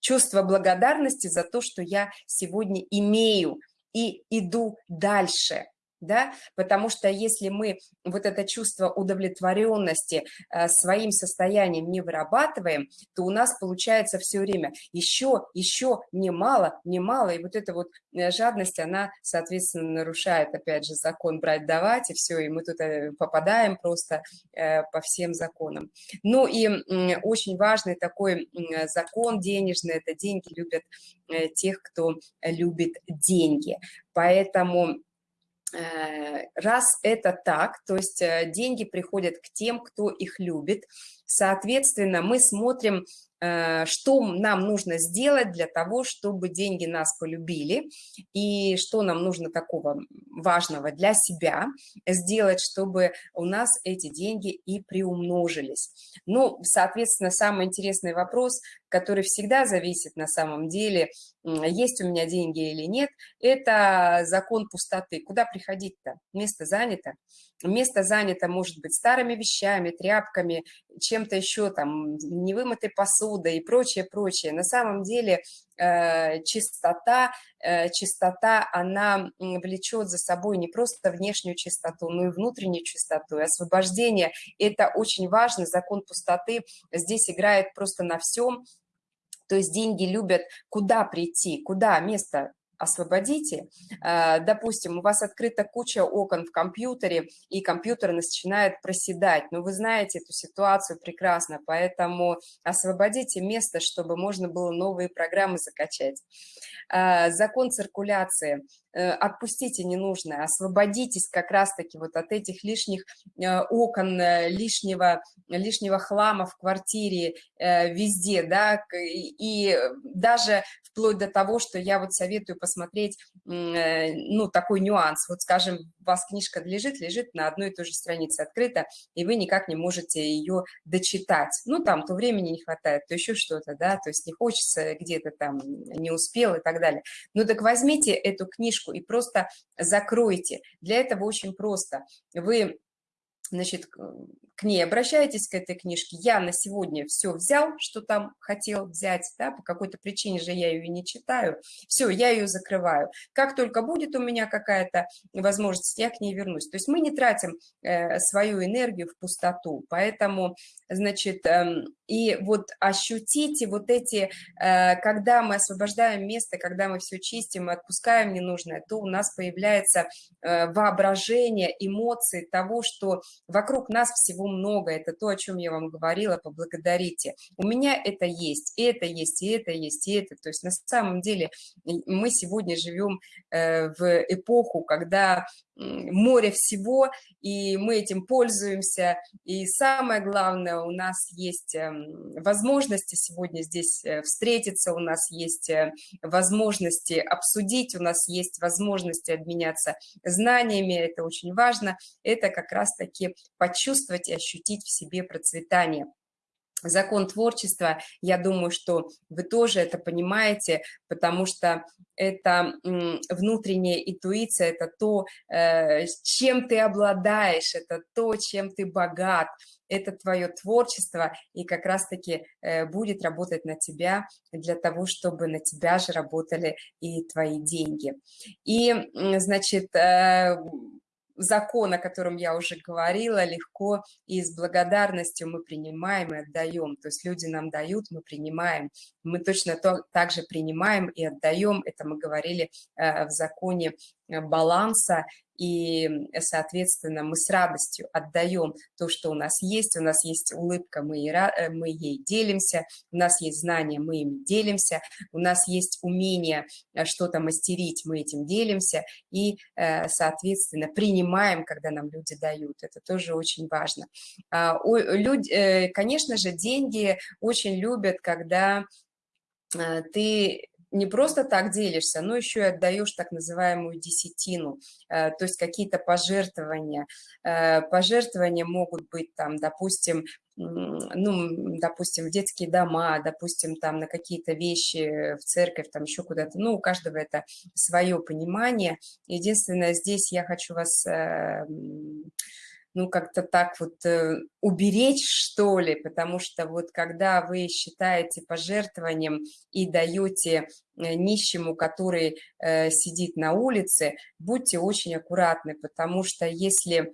Чувство благодарности за то, что я сегодня имею, и иду дальше. Да, потому что если мы вот это чувство удовлетворенности э, своим состоянием не вырабатываем, то у нас получается все время еще, еще, не мало, не мало, и вот эта вот э, жадность, она, соответственно, нарушает, опять же, закон брать-давать, и все, и мы тут э, попадаем просто по всем законам. Ну и очень важный такой закон денежный, это деньги любят тех, кто любит деньги, поэтому раз это так, то есть э, деньги приходят к тем, кто их любит, соответственно, мы смотрим Э, что нам нужно сделать для того, чтобы деньги нас полюбили, и что нам нужно такого важного для себя сделать, чтобы у нас эти деньги и приумножились. Ну, соответственно, самый интересный вопрос, который всегда зависит на самом деле, есть у меня деньги или нет, это закон пустоты. Куда приходить-то? Место занято. Место занято может быть старыми вещами, тряпками, чем-то еще там, невымытой посудой и прочее, прочее. На самом деле э, чистота, э, чистота, она влечет за собой не просто внешнюю чистоту, но и внутреннюю чистоту, и освобождение. Это очень важно, закон пустоты здесь играет просто на всем, то есть деньги любят куда прийти, куда место освободите. Э, допустим, у вас открыта куча окон в компьютере, и компьютер начинает проседать. Но вы знаете эту ситуацию прекрасно, поэтому освободите место, чтобы можно было новые программы закачать. Э, закон циркуляции. Э, отпустите ненужное, освободитесь как раз-таки вот от этих лишних окон, лишнего, лишнего хлама в квартире, везде, да, и даже вплоть до того, что я вот советую посмотреть, э, ну, такой нюанс. Вот, скажем, у вас книжка лежит, лежит на одной и той же странице открыта, и вы никак не можете ее дочитать. Ну, там, то времени не хватает, то еще что-то, да, то есть не хочется где-то там, не успел и так далее. Ну, так возьмите эту книжку и просто закройте. Для этого очень просто. Вы значит, к ней обращаетесь, к этой книжке, я на сегодня все взял, что там хотел взять, да, по какой-то причине же я ее не читаю, все, я ее закрываю. Как только будет у меня какая-то возможность, я к ней вернусь. То есть мы не тратим э, свою энергию в пустоту, поэтому, значит, э, и вот ощутите вот эти, э, когда мы освобождаем место, когда мы все чистим и отпускаем ненужное, то у нас появляется э, воображение, эмоции того, что вокруг нас всего много, это то, о чем я вам говорила, поблагодарите. У меня это есть, и это есть, и это есть, и это. То есть на самом деле мы сегодня живем э, в эпоху, когда море всего, и мы этим пользуемся. И самое главное, у нас есть эм, возможности сегодня здесь э, встретиться, у нас есть э, возможности обсудить, у нас есть возможности обменяться знаниями, это очень важно. Это как раз-таки почувствовать и ощутить в себе процветание закон творчества, я думаю, что вы тоже это понимаете, потому что это внутренняя интуиция, это то, э, чем ты обладаешь, это то, чем ты богат, это твое творчество, и как раз-таки э, будет работать на тебя для того, чтобы на тебя же работали и твои деньги. И, значит, э, закон, о котором я уже говорила, легко и с благодарностью мы принимаем и отдаем. То есть люди нам дают, мы принимаем. Мы точно то, так же принимаем и отдаем. Это мы говорили э, в законе Э, баланса, и, соответственно, мы с радостью отдаем то, что у нас есть. У нас есть улыбка, мы, э, мы ей делимся, у нас есть знания, мы им делимся, у нас есть умение э, что-то мастерить, мы этим делимся, и, соответственно, принимаем, когда нам люди дают. Это тоже очень важно. А, люди, конечно же, деньги очень любят, когда ты не просто так делишься, но еще и отдаешь так называемую десятину, э, то есть какие-то пожертвования. Э, пожертвования могут быть там, допустим, ну, допустим, в детские дома, допустим, там на какие-то вещи, в церковь, там еще куда-то, ну, у каждого это свое понимание. Единственное, здесь я хочу вас э, ну, как-то так вот э, уберечь, что ли, потому что вот когда вы считаете пожертвованием и даете э, нищему, который э, сидит на улице, будьте очень аккуратны, потому что если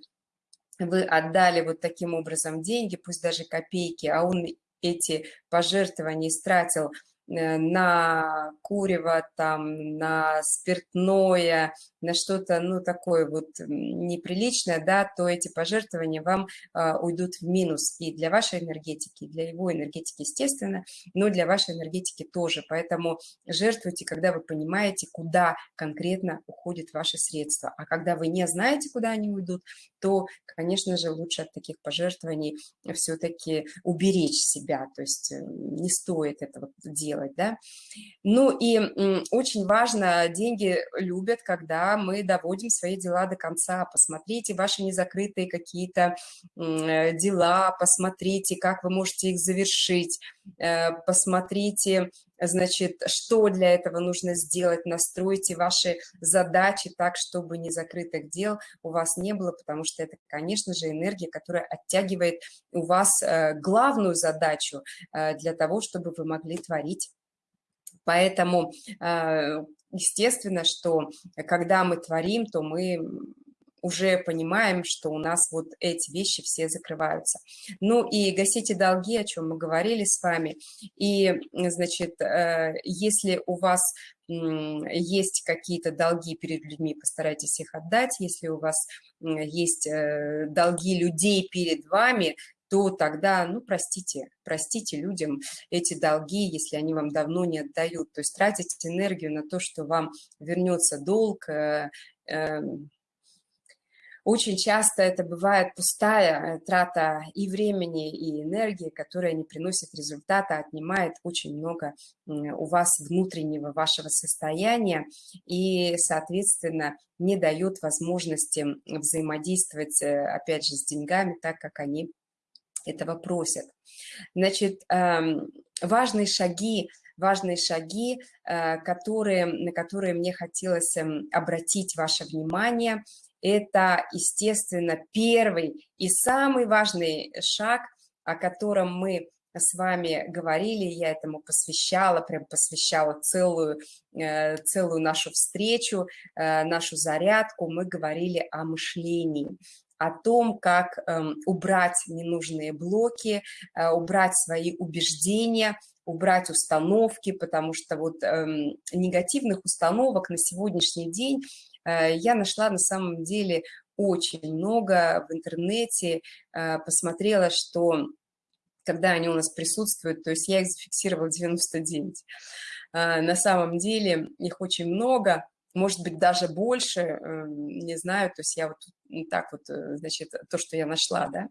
вы отдали вот таким образом деньги, пусть даже копейки, а он эти пожертвования истратил на курево, там, на спиртное, на что-то, ну, такое вот неприличное, да, то эти пожертвования вам а, уйдут в минус и для вашей энергетики, и для его энергетики, естественно, но для вашей энергетики тоже. Поэтому жертвуйте, когда вы понимаете, куда конкретно уходят ваши средства. А когда вы не знаете, куда они уйдут, то, конечно же, лучше от таких пожертвований все-таки уберечь себя, то есть э, не стоит этого делать, да. Ну и очень важно, деньги любят, когда мы доводим свои дела до конца. Посмотрите ваши незакрытые какие-то э, дела, посмотрите, как вы можете их завершить, э, посмотрите, значит, что для этого нужно сделать, настройте ваши задачи так, чтобы незакрытых дел у вас не было, потому что это, конечно же, энергия, которая оттягивает у вас э, главную задачу для того, чтобы вы могли творить. Поэтому естественно, что когда мы творим, то мы уже понимаем, что у нас вот эти вещи все закрываются. Ну и гасите долги, о чем мы говорили с вами. И, значит, э, если у вас есть какие-то долги перед людьми, постарайтесь их отдать. Если у вас есть э, долги людей перед вами, то тогда, ну, простите, простите людям эти долги, если они вам давно не отдают. То есть тратить энергию на то, что вам вернется долг, э, э, очень часто это бывает пустая э, трата и времени, и энергии, которая не приносит результата, отнимает очень много у вас внутреннего вашего состояния и, соответственно, не дает возможности взаимодействовать, опять же, с деньгами так, как они этого просят. Значит, эм, важные шаги, важные шаги, э, которые, на которые мне хотелось эм, обратить ваше внимание, это, естественно, первый и самый важный шаг, о котором мы с вами говорили, я этому посвящала, прям посвящала целую, э, целую нашу встречу, э, нашу зарядку, мы говорили о мышлении о том, как эм, убрать ненужные блоки, э, убрать свои убеждения, убрать установки, потому что вот эм, негативных установок на сегодняшний день я нашла на самом деле очень много в интернете, э, посмотрела, что когда они у нас присутствуют, то есть я их зафиксировала 99. На самом деле их очень много, может быть, даже больше, не знаю, то есть я вот так вот, э, значит, то, что я нашла, да.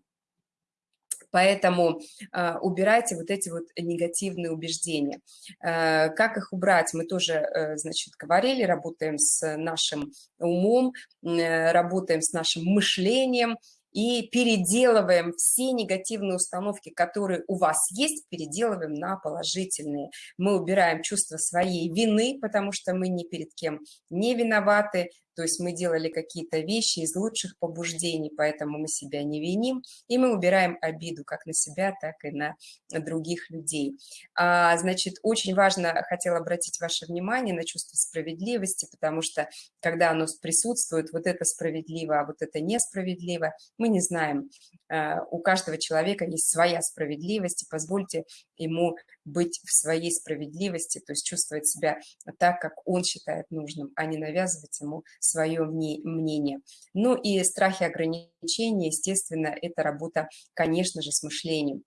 Поэтому э, убирайте вот эти вот негативные убеждения. Э, как их убрать, мы тоже, э, значит, говорили, работаем с нашим умом, э, работаем с нашим мышлением, и переделываем все негативные установки, которые у вас есть, переделываем на положительные. Мы убираем чувство своей вины, потому что мы ни перед кем не виноваты, то есть мы делали какие-то вещи из лучших побуждений, поэтому мы себя не виним, и мы убираем обиду как на себя, так и на других людей. А, значит, очень важно, хотела обратить ваше внимание на чувство справедливости, потому что когда оно присутствует, вот это справедливо, а вот это несправедливо, мы не знаем. А, у каждого человека есть своя справедливость, и позвольте ему быть в своей справедливости, то есть чувствовать себя так, как он считает нужным, а не навязывать ему свое мнение. Ну и страхи ограничения, естественно, это работа, конечно же, с мышлением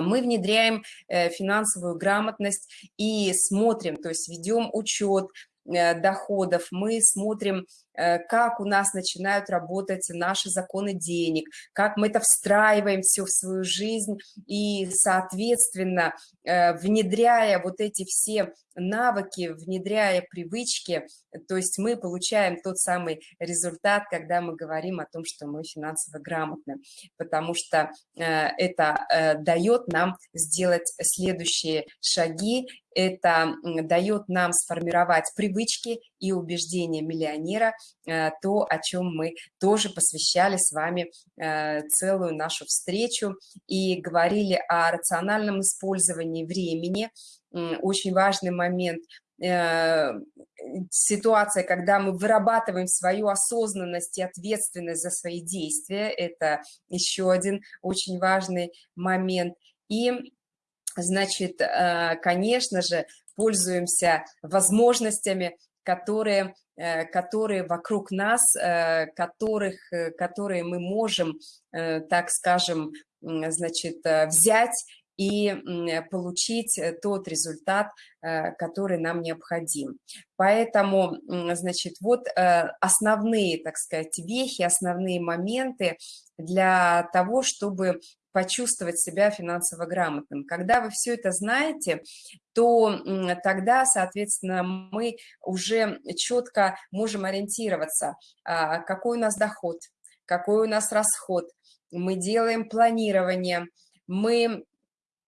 мы внедряем э, финансовую грамотность и смотрим, то есть ведем учет, Э, доходов, мы смотрим, э, как у нас начинают работать наши законы денег, как мы это встраиваем все в свою жизнь и, соответственно, э, внедряя вот эти все навыки, внедряя привычки, То есть мы получаем тот самый результат, когда мы говорим о том, что мы финансово грамотны, потому что э, это э, дает нам сделать следующие шаги, это дает нам сформировать привычки и убеждения миллионера, э, то, о чем мы тоже посвящали с вами целую нашу встречу и говорили о рациональном использовании времени, очень важный момент Э, ситуация, когда мы вырабатываем свою осознанность и ответственность за свои действия, это еще один очень важный момент. И, значит, э, конечно же, пользуемся возможностями, которые, э, которые вокруг нас, которых, которые мы можем, так скажем, значит, взять и получить э, тот результат, э, который нам необходим. Поэтому, значит, вот э, основные, так сказать, вехи, основные моменты для того, чтобы почувствовать себя финансово грамотным. Когда вы все это знаете, то тогда, соответственно, мы уже четко можем ориентироваться, а, какой у нас доход, какой у нас расход. Мы делаем планирование, мы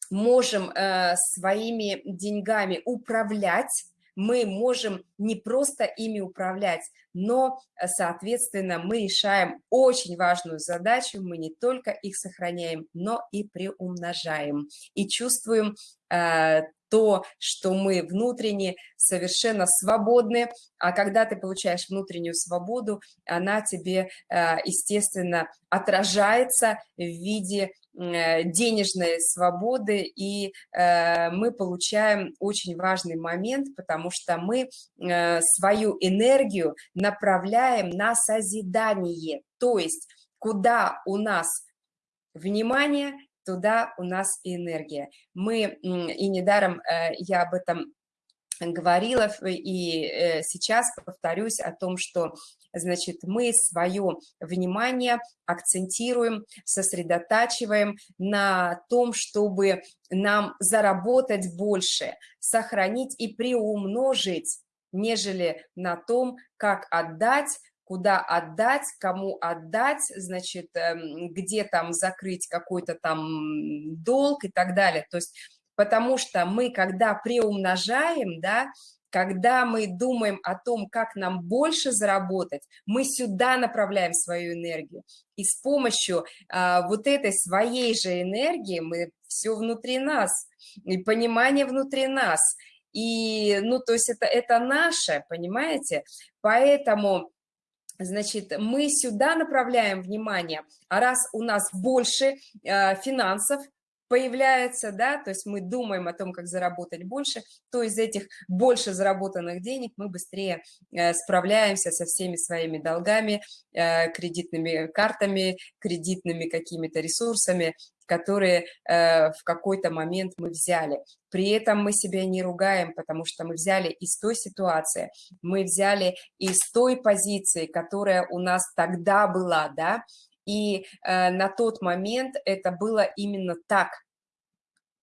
можем э, своими деньгами управлять, мы можем не просто ими управлять, но, э, соответственно, мы решаем очень важную задачу, мы не только их сохраняем, но и приумножаем, и чувствуем э, то, что мы внутренне совершенно свободны, а когда ты получаешь внутреннюю свободу, она тебе, э, естественно, отражается в виде денежной свободы, и э, мы получаем очень важный момент, потому что мы свою энергию направляем на созидание, то есть куда у нас внимание, туда у нас энергия. Мы, и недаром э, я об этом говорила, и э, сейчас повторюсь о том, что значит, мы свое внимание акцентируем, сосредотачиваем на том, чтобы нам заработать больше, сохранить и приумножить, нежели на том, как отдать куда отдать, кому отдать, значит, эм, где там закрыть какой-то там долг и так далее. То есть, потому что мы, когда приумножаем, да, когда мы думаем о том, как нам больше заработать, мы сюда направляем свою энергию. И с помощью а, вот этой своей же энергии мы все внутри нас, и понимание внутри нас. И, ну, то есть это, это наше, понимаете? Поэтому Значит, мы сюда направляем внимание, а раз у нас больше э, финансов появляется, да, то есть мы думаем о том, как заработать больше, то из этих больше заработанных денег мы быстрее э, справляемся со всеми своими долгами, э, кредитными картами, кредитными какими-то ресурсами, которые э, в какой-то момент мы взяли. При этом мы себя не ругаем, потому что мы взяли из той ситуации, мы взяли из той позиции, которая у нас тогда была, да, и э, на тот момент это было именно так,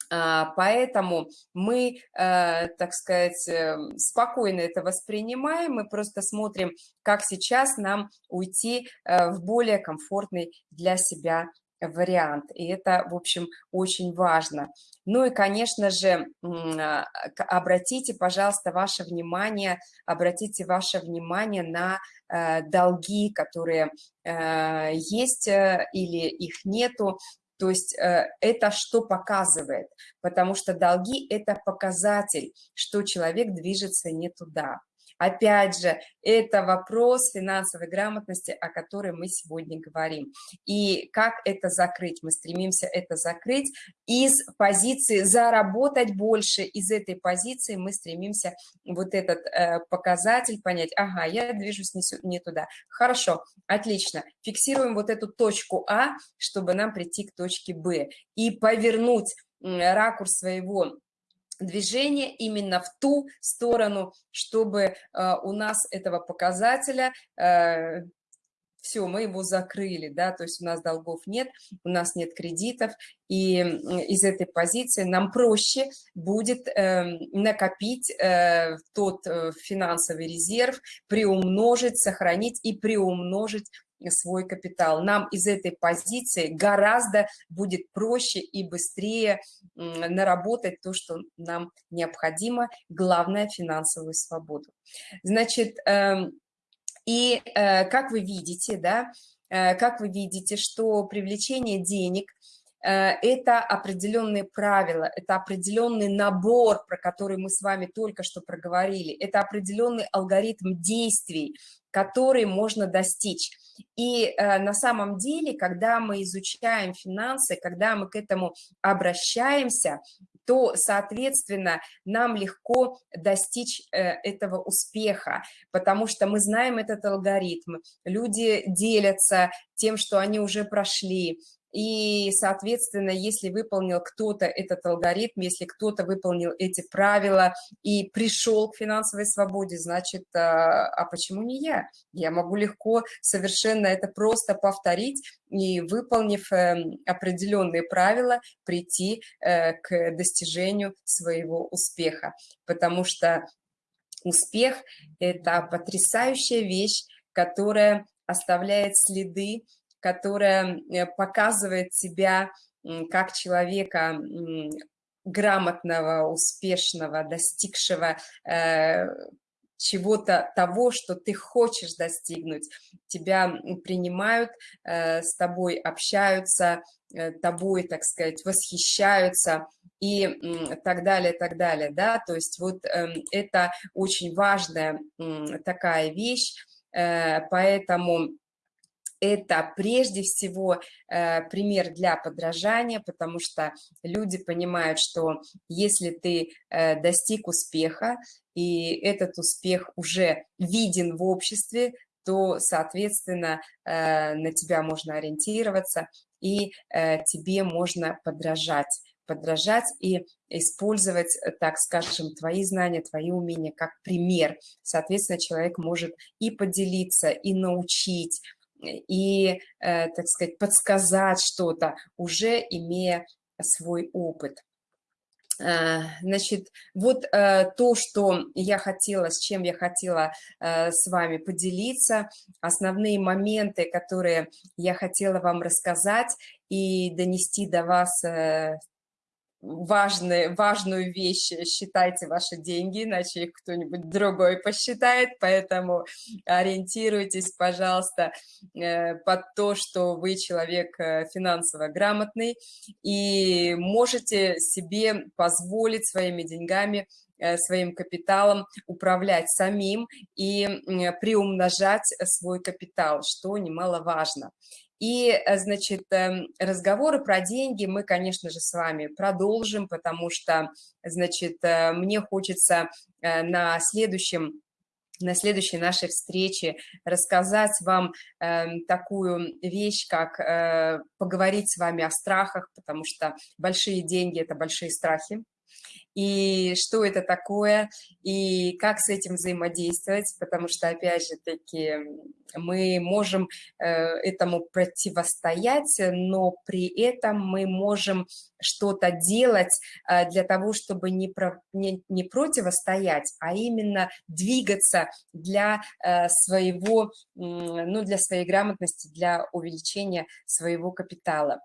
а, Поэтому мы, э, так сказать, эм, спокойно это воспринимаем, мы просто смотрим, как сейчас нам уйти в более комфортный для себя вариант. И это, в общем, очень важно. Ну и, конечно же, а, обратите, пожалуйста, ваше внимание, обратите ваше внимание на э, долги, которые э, есть э, или их нету. То есть это что показывает? Потому что долги – это показатель, что человек движется не туда. Опять же, это вопрос финансовой грамотности, о которой мы сегодня говорим. И как это закрыть? Мы стремимся это закрыть из позиции заработать больше. Из этой позиции мы стремимся вот этот э, показатель понять. Ага, я движусь не, не туда. Хорошо, отлично. Фиксируем вот эту точку А, чтобы нам прийти к точке Б. И повернуть ракурс своего движение именно в ту сторону, чтобы э, у нас этого показателя э, все, мы его закрыли, да, то есть у нас долгов нет, у нас нет кредитов, и из этой позиции нам проще будет э, накопить тот финансовый резерв, приумножить, сохранить и приумножить свой капитал. Нам из этой позиции гораздо будет проще и быстрее наработать то, что нам необходимо, главное – финансовую свободу. Значит, эм, и э, как вы видите, да, э, как вы видите, что привлечение денег э, – это определенные правила, это определенный набор, про который мы с вами только что проговорили, это определенный алгоритм действий, который можно достичь. И э, на самом деле, когда мы изучаем финансы, когда мы к этому обращаемся, то, соответственно, нам легко достичь э, этого успеха, потому что мы знаем этот алгоритм. Люди делятся тем, что они уже прошли, и, соответственно, если выполнил кто-то этот алгоритм, если кто-то выполнил эти правила и пришел к финансовой свободе, значит, а, а почему не я? Я могу легко совершенно это просто повторить и, выполнив эм, определенные правила, прийти э, к достижению своего успеха. Потому что успех – это потрясающая вещь, которая оставляет следы которая э, показывает себя как человека грамотного, успешного, достигшего э, чего-то того, что ты хочешь достигнуть. Тебя принимают, э, с тобой общаются, тобой, так сказать, восхищаются и так далее, так далее, да, то есть вот эм, это очень важная такая вещь, поэтому это прежде всего э, пример для подражания, потому что люди понимают, что если ты э, достиг успеха, и этот успех уже виден в обществе, то, соответственно, э, на тебя можно ориентироваться, и тебе можно подражать подражать и использовать, так скажем, твои знания, твои умения как пример. Соответственно, человек может и поделиться, и научить, и, э, так сказать, подсказать что-то, уже имея свой опыт. Э, значит, вот э, то, что я хотела, с чем я хотела с вами поделиться, основные моменты, которые я хотела вам рассказать и донести до вас важные, важную вещь считайте ваши деньги, иначе их кто-нибудь другой посчитает, поэтому ориентируйтесь, пожалуйста, э, под то, что вы человек э, финансово грамотный и можете себе позволить своими деньгами э, своим капиталом управлять самим и приумножать свой капитал, что немаловажно. И, э, значит, эм, разговоры про деньги мы, конечно же, с вами продолжим, потому что, значит, э, мне хочется э, на следующем на следующей нашей встрече рассказать вам э, такую вещь, как э, поговорить с вами о страхах, потому что большие деньги – это большие страхи, и что это такое, и как с этим взаимодействовать, потому что, опять же таки, мы можем э, этому противостоять, но при этом мы можем что-то делать э, для того, чтобы не, про, не, не противостоять, а именно двигаться для э, своего, ну, для своей грамотности, для увеличения своего капитала.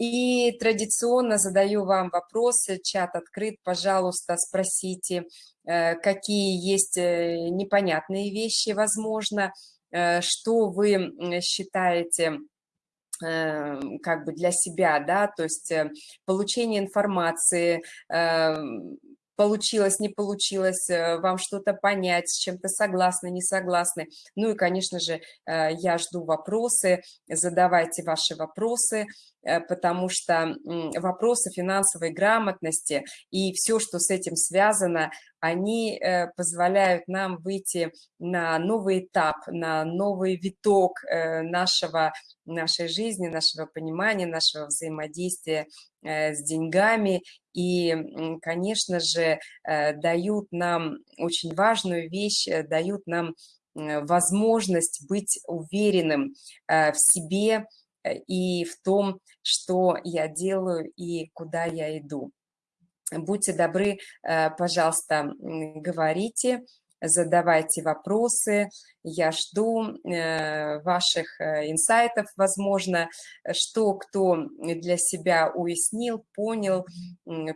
И традиционно задаю вам вопросы, чат открыт, пожалуйста, спросите, какие есть непонятные вещи, возможно, Э, что вы считаете как бы для себя, да, то есть э, получение информации, эм, получилось, не получилось, э, вам что-то понять, с чем-то согласны, не согласны. Ну и, конечно же, я жду вопросы, задавайте ваши вопросы, потому что вопросы финансовой грамотности и все, что с этим связано, они э, позволяют нам выйти на новый этап, на новый виток э, нашего, нашей жизни, нашего понимания, нашего взаимодействия э, с деньгами и, конечно же, дают нам очень важную вещь, дают нам возможность быть уверенным в себе и в том, что я делаю и куда я иду. Будьте добры, пожалуйста, говорите, задавайте вопросы. Я жду э, ваших э, инсайтов, возможно, что кто для себя уяснил, понял.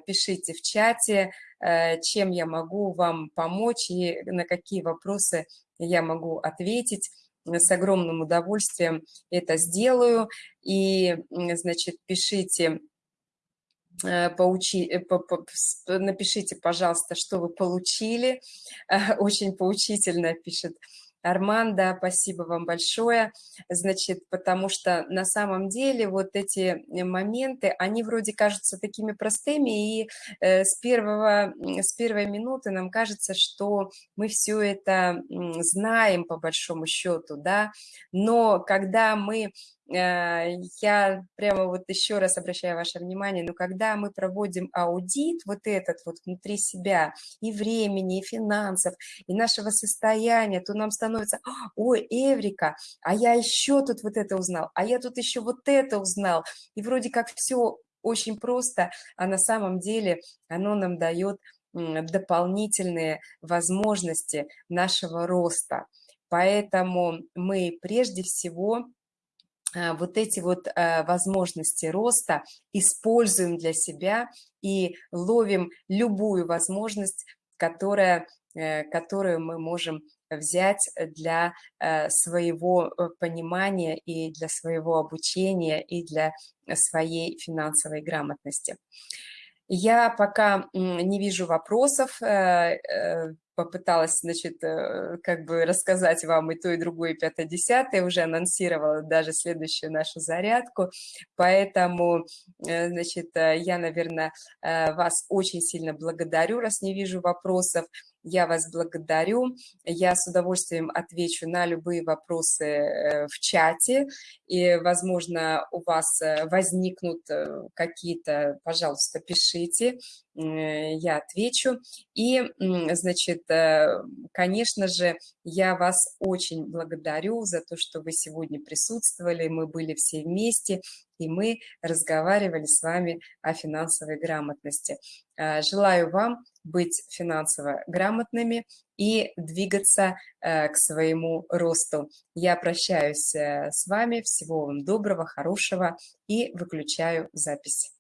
Пишите в чате, э, чем я могу вам помочь и на какие вопросы я могу ответить с огромным удовольствием это сделаю. И, значит, пишите поучи, э, по, по, напишите, пожалуйста, что вы получили. [LAUGHS] Очень поучительно пишет Армандо, спасибо вам большое. Значит, потому что на самом деле вот эти моменты, они вроде кажутся такими простыми, и э, с, первого, с первой минуты нам кажется, что мы все это знаем по большому счету, да, но когда мы Э, я прямо вот еще раз обращаю ваше внимание, но когда мы проводим аудит вот этот вот внутри себя и времени, и финансов, и нашего состояния, то нам становится, ой, Эврика, а я еще тут вот это узнал, а я тут еще вот это узнал, и вроде как все очень просто, а на самом деле оно нам дает дополнительные возможности нашего роста. Поэтому мы прежде всего а, вот эти вот а, возможности роста используем для себя и ловим любую возможность, которая, э, которую мы можем взять для э, своего э, понимания и для своего обучения и для своей финансовой грамотности. Я пока не вижу вопросов, попыталась, значит, э, как бы рассказать вам и то, и другое, и пятое, десятое, уже анонсировала даже следующую нашу зарядку, поэтому, э, значит, э, я, наверное, вас очень сильно благодарю, раз не вижу вопросов, я вас благодарю. Я с удовольствием отвечу на любые вопросы в чате. И, возможно, у вас возникнут какие-то, пожалуйста, пишите, я отвечу. И, значит, конечно же, я вас очень благодарю за то, что вы сегодня присутствовали, мы были все вместе, и мы разговаривали с вами о финансовой грамотности. Желаю вам быть финансово грамотными и двигаться э, к своему росту. Я прощаюсь э, с вами. Всего вам доброго, хорошего и выключаю запись.